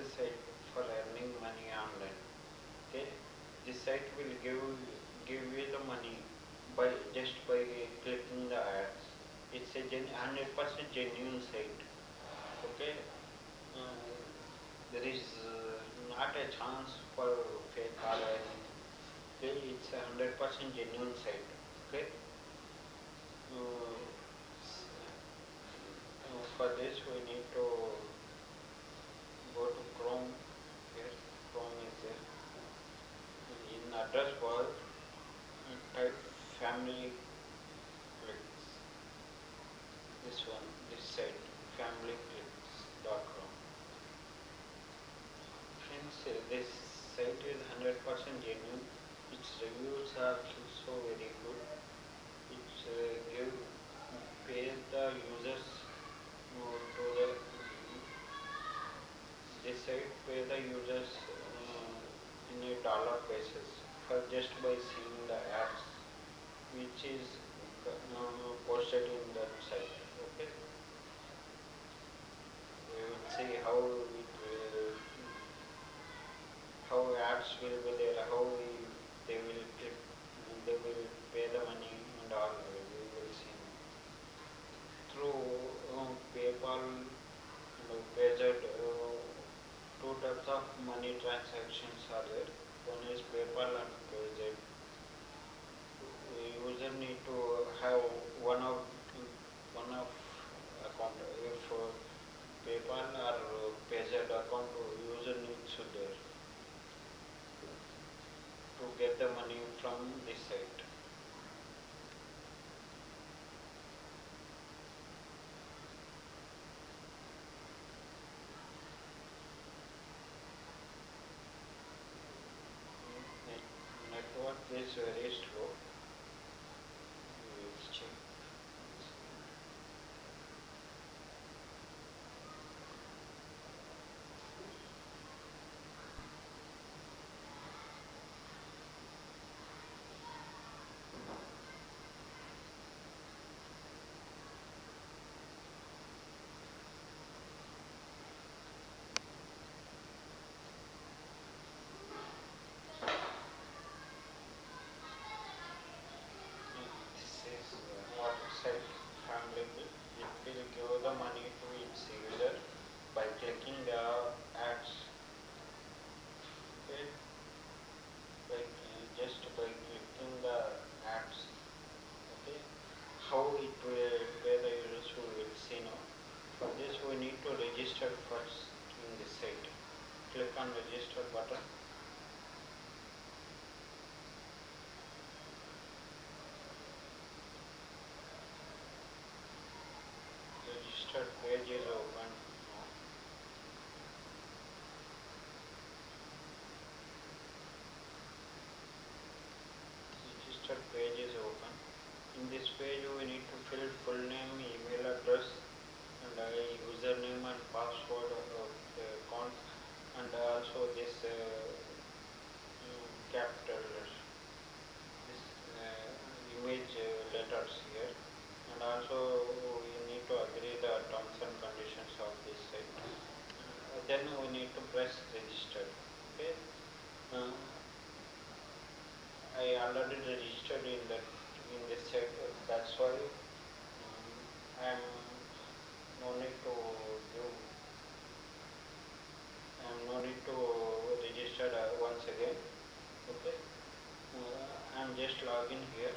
is site for earning money online. Okay, this site will give give you the money by just by clicking the ads. It's a gen, 100% genuine site. Okay, uh, there is uh, not a chance for fake or anything. Okay, it's a 100% genuine site. Okay. Uh, for this we need to go to Chrome here. Chrome is there. In address bar, uh, type family clicks. This one, this site, familyclicks.com. Friends, uh, this site is 100% genuine. Its reviews are also very good. It uh, give pay the users to the this site pay the users uh, in a dollar basis for just by seeing the ads which is uh, posted in that site. Okay. We will see how it will, how ads will be there, how we, they will click, they will pay the money and all. We will see through uh, PayPal and Payza. Uh, two types of money transactions are there. One is PayPal and Payza. The user need to have one of one of account. If uh, PayPal or uh, Payza account, user needs to there to get the money from this site. Net- Network is very slow. We will check. This is uh, water site family bill. It will give the money to its user by clicking the ads. Okay. By, uh, just by clicking the ads. Okay. How it will pay the users we will see now. For this we need to register first in the site. Click on button. Registered page is open. Registered page is open. In this page we need to fill full name, email address and uh, username and password of the account and also this uh, mm, capital this uh, image uh, letters here and also we need to agree the terms and conditions of this site. Uh, then we need to press register. Okay. Uh, I already registered in that in this site. That's why um, I am no need to do. I am no need to register uh, once again. Okay. Uh, Logging here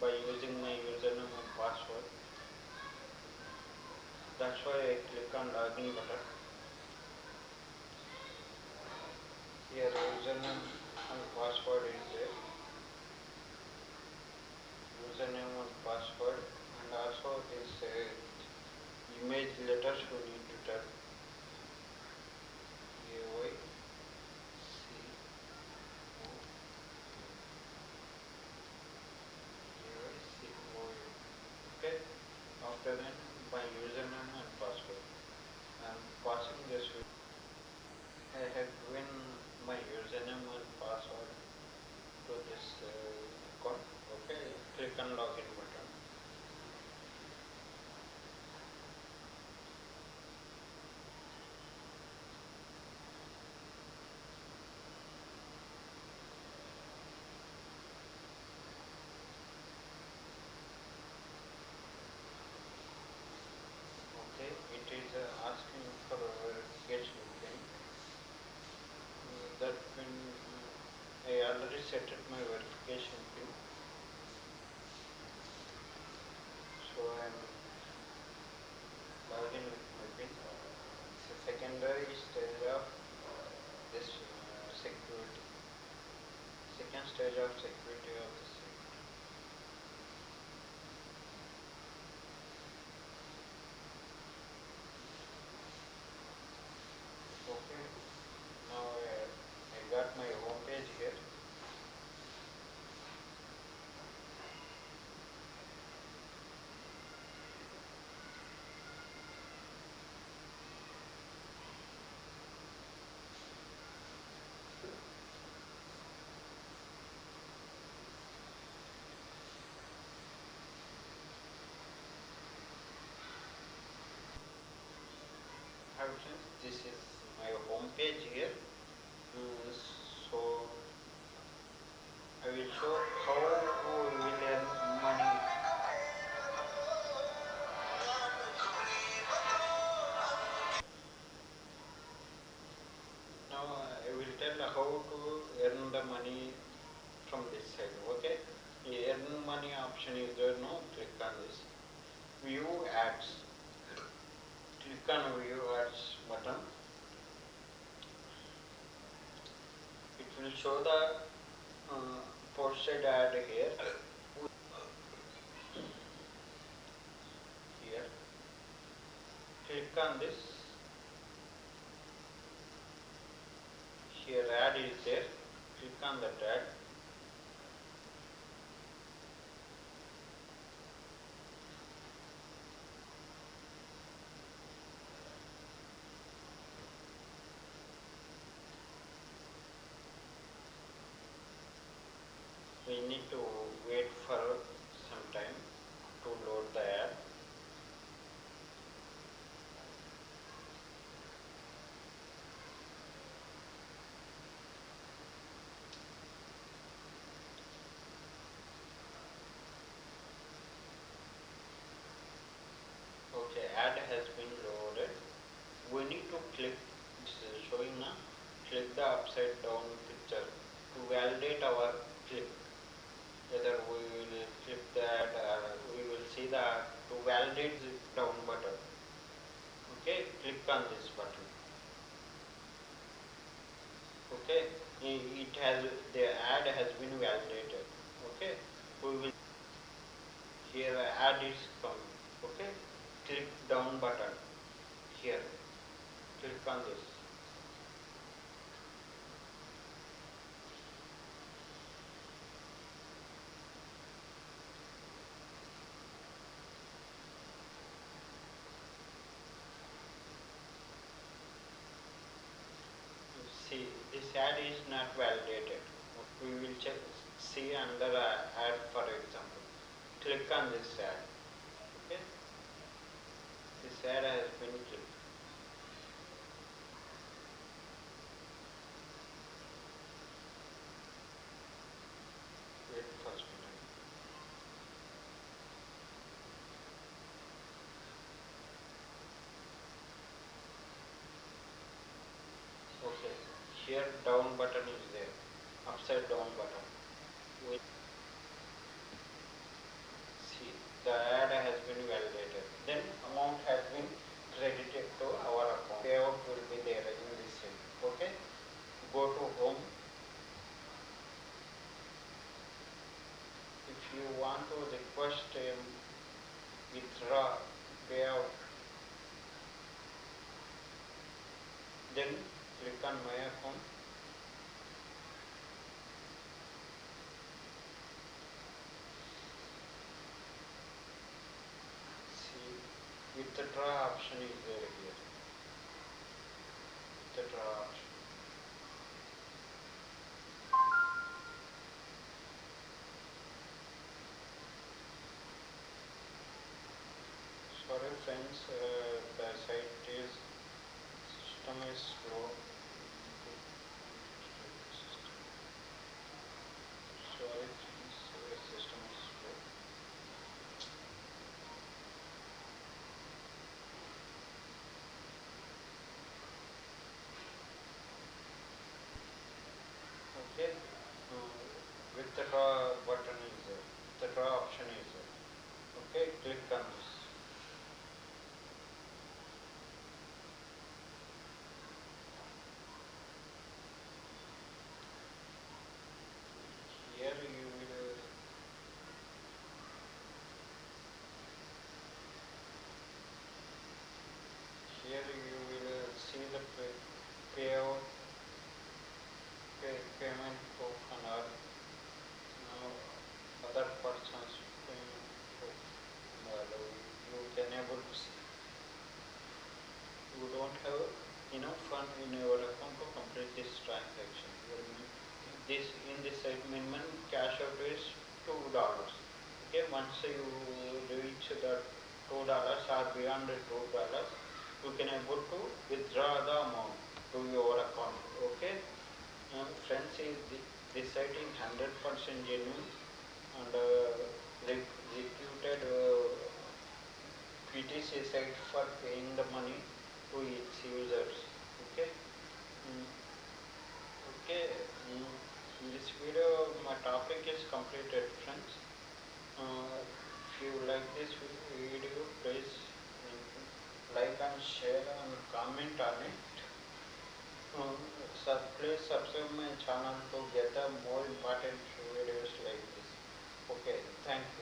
by using my username and password. That's why I click on login button. Here username and password is there. Username and password and also this uh, image letters we need to type. by username. Already set up my verification pin. So I'm logged in with my pin. A secondary stage of this uh, security. Second stage of security of the site. Okay. Now uh, I got my home page here. Hi friends, this is my home page here. Uh, so I will show how we will earn money. Now I will tell how to earn the money from this side. Okay, the earn money option is there. No, click on this. View ads. Click on view ads button. It show the uh, posted ad here. Here. Click on this. Here ad is there. Click on that ad. We need to wait for some time to load the ad. Okay, ad has been loaded. We need to click, it's uh, showing now, click the upside down picture to validate our click. Whether we will click that, uh, we will see the, to validate the down button. Okay, click on this button. Okay, it has, the ad has been validated. Okay, we will, here ad is coming. Okay, click down button here. Click on this. See, this ad is not validated. We will check, see under ad for example. Click on this ad. Okay? This ad has been clicked. Wait first minute. Okay, here down button is there, upside down button. Wait. See, the ad has been validated. Then amount has been credited to our account. Payout will be there in this cell. Okay, go to home. If you want to request um, withdraw payout, then click on my account. See, option is. Sorry friends, uh, the site is, system is slow. Sorry friends, the system is slow. Okay, uh, pay, payout, pay, payment token or uh, other person's payment token. Well, you can able to see. You don't have enough fund in your account to complete this transaction. Your min- This, in this site, minimum cash out is two dollars. Once you reach the two dollars or beyond the two dollars, you can able to withdraw the amount to your account, okay? Um, friends, is hundred percent genuine and uh, re- reputed uh, PTC site for paying the money to its users, okay? Mm. Okay, mm, in this video, my topic is completed, अमीन talent सब place सबसे मैं channel को get a more important videos like this okay thank